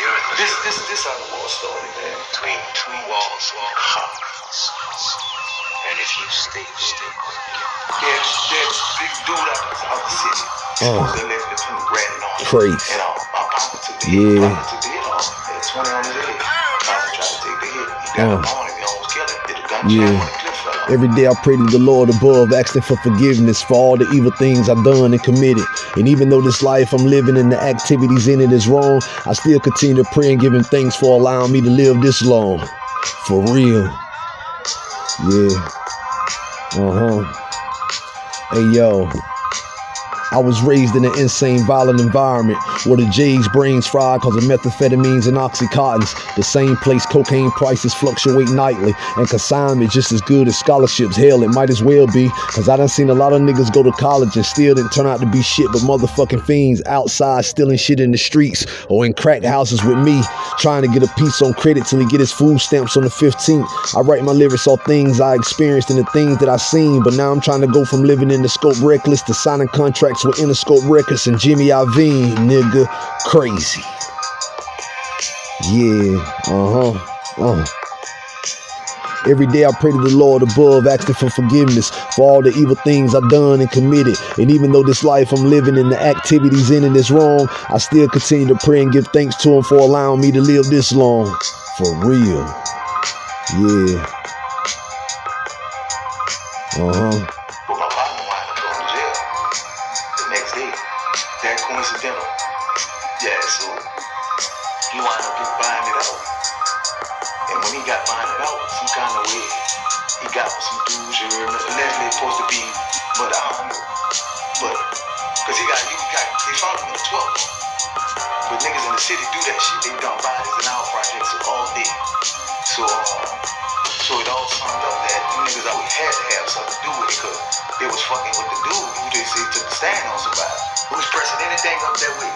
you're in the This this this how the war started, man. between two walls of confidence. And if you stay, stay There's there's big dude out out the city. Uh. They lived in the granted on. Crazy. And uh, my papa took the Yeah. hit. Papa took the hit off. Had 20 on his head. Papa tried to take the hit. He got Uh. him on him. He almost killed him. Did a gunshot Yeah. Every day I pray to the Lord above, asking for forgiveness for all the evil things I've done and committed. And even though this life I'm living and the activities in it is wrong, I still continue to pray and give him thanks for allowing me to live this long. For real. Yeah. Uh-huh. Hey yo. I was raised in an insane, violent environment where the J's brains fried because of methamphetamines and oxycontins. The same place cocaine prices fluctuate nightly, and consignment just as good as scholarships. Hell, it might as well be, because I done seen a lot of niggas go to college and still didn't turn out to be shit but motherfucking fiends outside stealing shit in the streets or in crack houses with me, trying to get a piece on credit till he get his food stamps on the 15th. I write my lyrics on things I experienced and the things that I seen, but now I'm trying to go from living in the scope reckless to signing contracts with Interscope Records and Jimmy Iovine, nigga. Crazy. Yeah, uh-huh. Uh. Every day I pray to the Lord above, asking for forgiveness for all the evil things I've done and committed. And even though this life I'm living and the activities in it is wrong, I still continue to pray and give thanks to Him for allowing me to live this long. For real. Yeah. Uh-huh. But That coincidental. Yeah, so he wound up getting it out. And when he got binded out, some kind of way, he got with some dudes you. Allegedly supposed to be, but I don't know. But, because he got, he got, they found him in the 12th. But niggas in the city do that shit. They dump bodies in our projects all day. So, uh, so it all summed up that the niggas always had to have something to do with it because they was fucking with the dude who they say took the stand on somebody. Who was pressing anything up that way.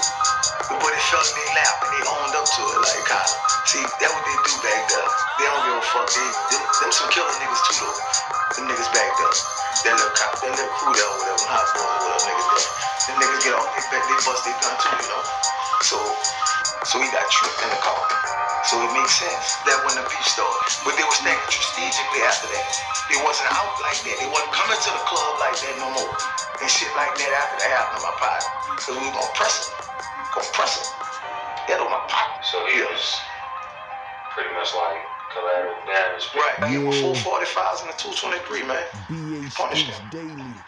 But it fell in their lap and they owned up to it like of. See, that what they do back there. They don't give a fuck. They, them, them some killer niggas too though. Them niggas back there. That little cop, that little crew there whatever, hot boys or whatever niggas there. Them niggas get off, they, back, they bust their gun too, you know. So, so he got tripped in the car. So it makes sense that when the beef started. But they was thinking strategically after that. They wasn't out like that. They wasn't coming to the club And shit like that after that happened to my partner. So we gonna press him. Gonna press him. That on my partner. So he was pretty much like collateral damage. Right. I gave him Yeah. four forty fives and a two twenty three, man. BA Punish Streets. Daily.